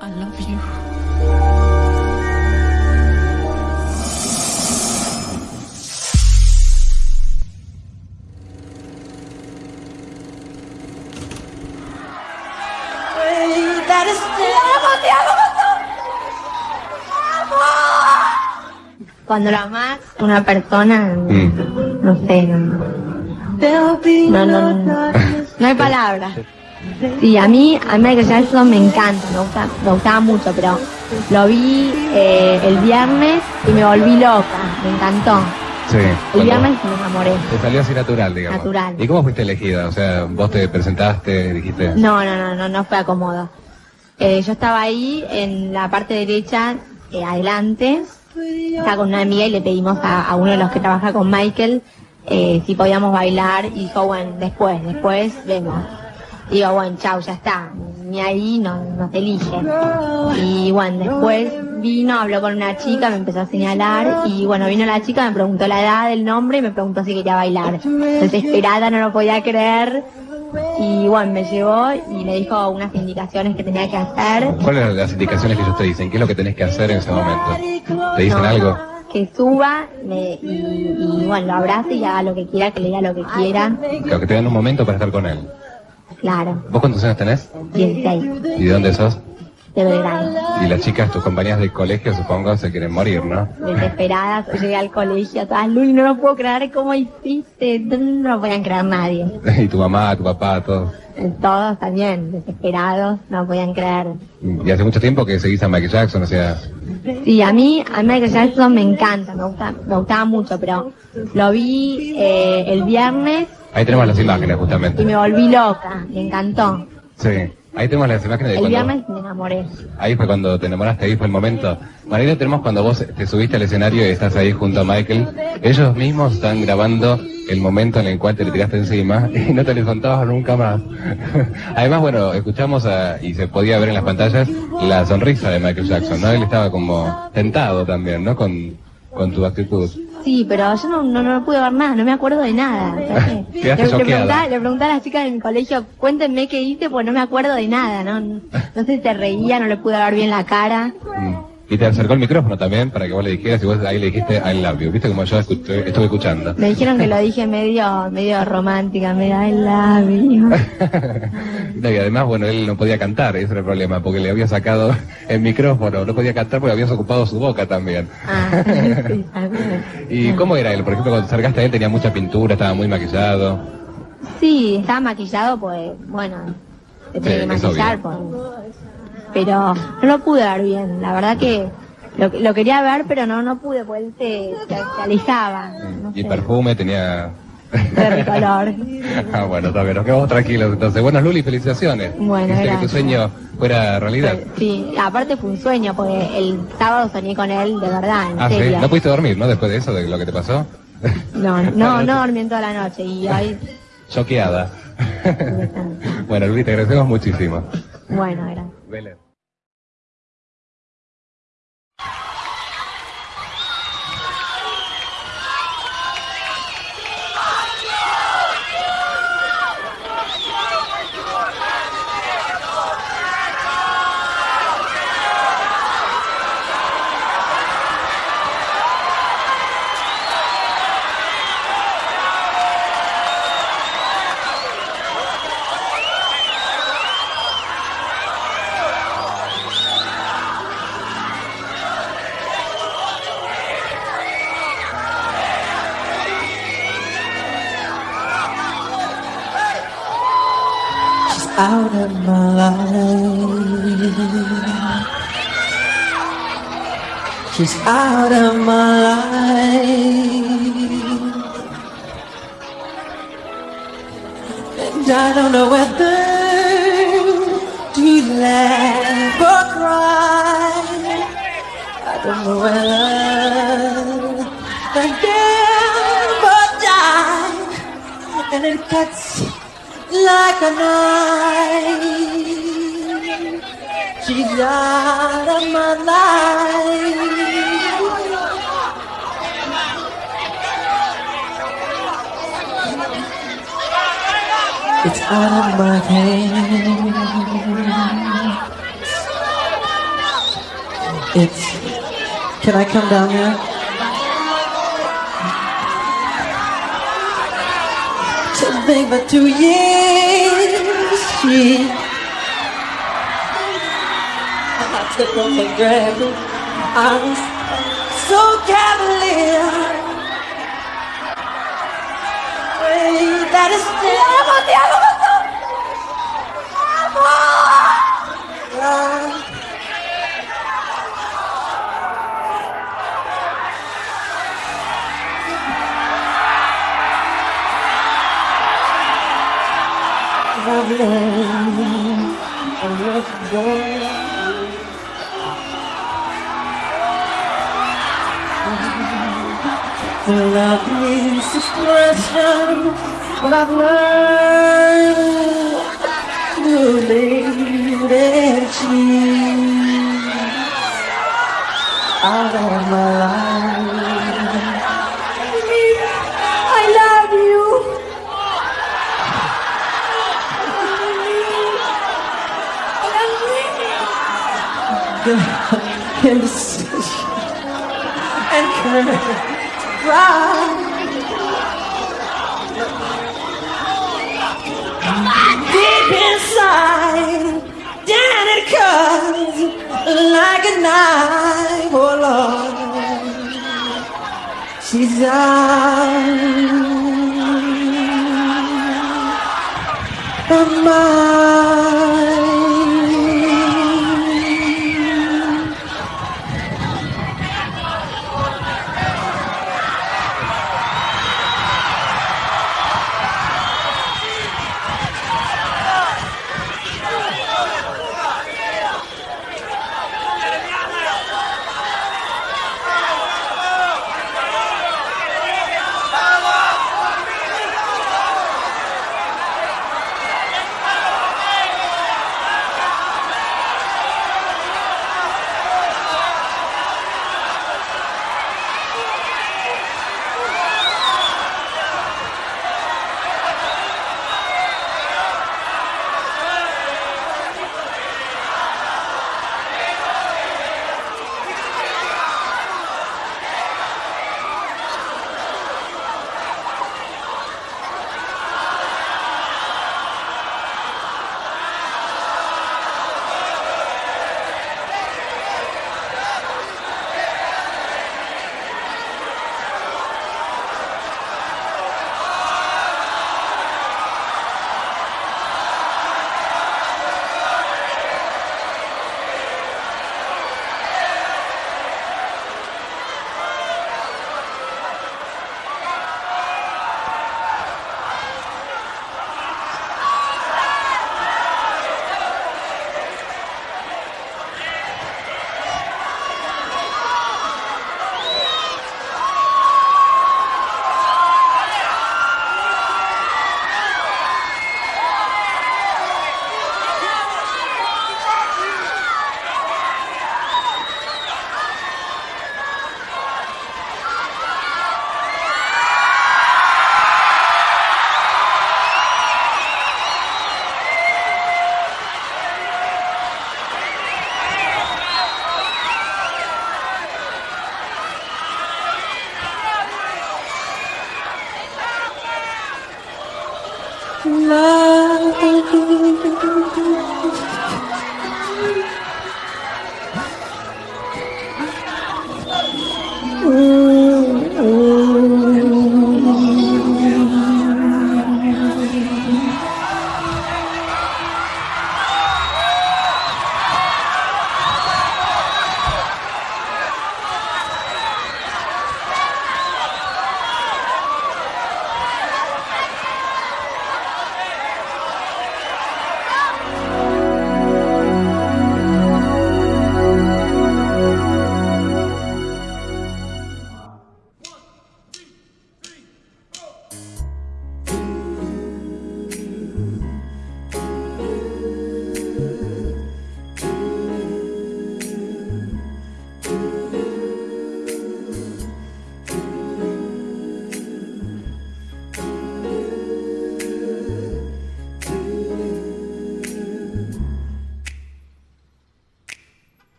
I love you. Cuando la amas una persona, Mm. no sé, no, no, no, no, no hay palabras. Sí, a mí, a mí Michael Jackson me encanta, me, gusta, me gustaba mucho, pero lo vi eh, el viernes y me volví loca, me encantó. Sí. El viernes me enamoré. Te salió así natural, digamos. Natural. ¿Y cómo fuiste elegida? O sea, vos te presentaste, dijiste... No, no, no, no, no fue acomodo. Eh, yo estaba ahí en la parte derecha, eh, adelante, estaba con una amiga y le pedimos a, a uno de los que trabaja con Michael eh, si podíamos bailar y dijo, bueno, después, después vemos. Digo, bueno, chau, ya está, ni ahí no, nos elige. Y bueno, después vino, habló con una chica, me empezó a señalar y bueno, vino la chica, me preguntó la edad, el nombre y me preguntó si quería bailar. Desesperada, no lo podía creer. Y bueno, me llevó y me dijo unas indicaciones que tenía que hacer. ¿Cuáles eran las indicaciones que ellos te dicen? ¿Qué es lo que tenés que hacer en ese momento? ¿Te dicen No, algo? Que suba me- y, y, bueno, lo abrace y haga lo que quiera, que le diga lo que quiera. Claro, que te dan un momento para estar con él. Claro, ¿Vos cuántos años tenés? 16, ¿Y de dónde sos? de Belgrano. Y las chicas, tus compañías del colegio, supongo, se quieren morir, ¿no? Desesperadas, llegué al colegio, todas, Luli, no lo puedo creer, ¿cómo hiciste? No lo podían creer nadie. y tu mamá, tu papá, todos. Todos también, desesperados, no lo podían creer. Y hace mucho tiempo que seguís a Michael Jackson, o sea... Sí, a mí, a Michael Jackson me encanta, me gusta, me gustaba mucho, pero lo vi eh, el viernes Ahí tenemos las imágenes, y justamente. me volví loca, me encantó. Sí. Ahí tenemos las imágenes de El cuando... viernes me enamoré. Ahí fue cuando te enamoraste, ahí fue el momento. Marina, tenemos cuando vos te subiste al escenario y estás ahí junto a Michael. Ellos mismos están grabando el momento en el cual te le tiraste encima y no te les contabas nunca más. Además, bueno, escuchamos a- y se podía ver en las pantallas la sonrisa de Michael Jackson, ¿no? Él estaba como tentado también, ¿no? Con, con tu actitud. Sí, pero yo no, no, no pude ver nada, no me acuerdo de nada. Quedaste le, le, choqueada. preguntaba, le preguntaba a las chicas de mi colegio, cuéntenme qué hice, pues no me acuerdo de nada, ¿no? No, no sé si se reía, no le pude ver bien la cara. Mm. Y te acercó el micrófono también para que vos le dijeras y vos ahí le dijiste I love you. ¿Viste como yo escuché- estuve escuchando? Me dijeron que lo dije medio, medio romántica, medio I love you. No, y además, bueno, él no podía cantar, ese era el problema, porque le había sacado el micrófono, no podía cantar porque habías ocupado su boca también. Ah, sí. ¿Y cómo era él? Por ejemplo, cuando te acercaste a él tenía mucha pintura, estaba muy maquillado. Sí, estaba maquillado, pues, bueno, se tiene Sí, que maquillar, pues. Pero no lo pude ver bien, la verdad que lo, lo quería ver, pero no, no pude, pues él se, se, se alejaba. No Y sé, perfume tenía... de color. ah, bueno, está bien, nos quedamos tranquilos entonces. Bueno, Luli, felicitaciones. Bueno, que tu sueño fuera realidad. Sí, aparte fue un sueño, porque el sábado soñé con él, de verdad, en Ah, sí. ¿No pudiste dormir, no? Después de eso, de lo que te pasó. No, no, no dormí en toda la noche y hoy, Choqueada. bueno, Luli, te agradecemos muchísimo. bueno, gracias. Out of my life. She's out of my life. And I don't know whether to laugh or cry. I don't know whether to live or die. And it cuts like a knife. She's out of my life. It's out of my hands. It's. Can I come down there? nothing but two years. I took from the grave. I was so cavalier. Wait, that is still. I'm. Love is expression, but I've learned to you. My life. The indecision and pride. Deep inside, down it comes like a knife, oh Lord. She's out of my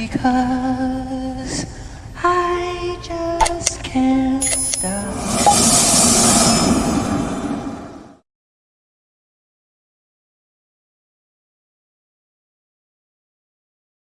because I just can't stop.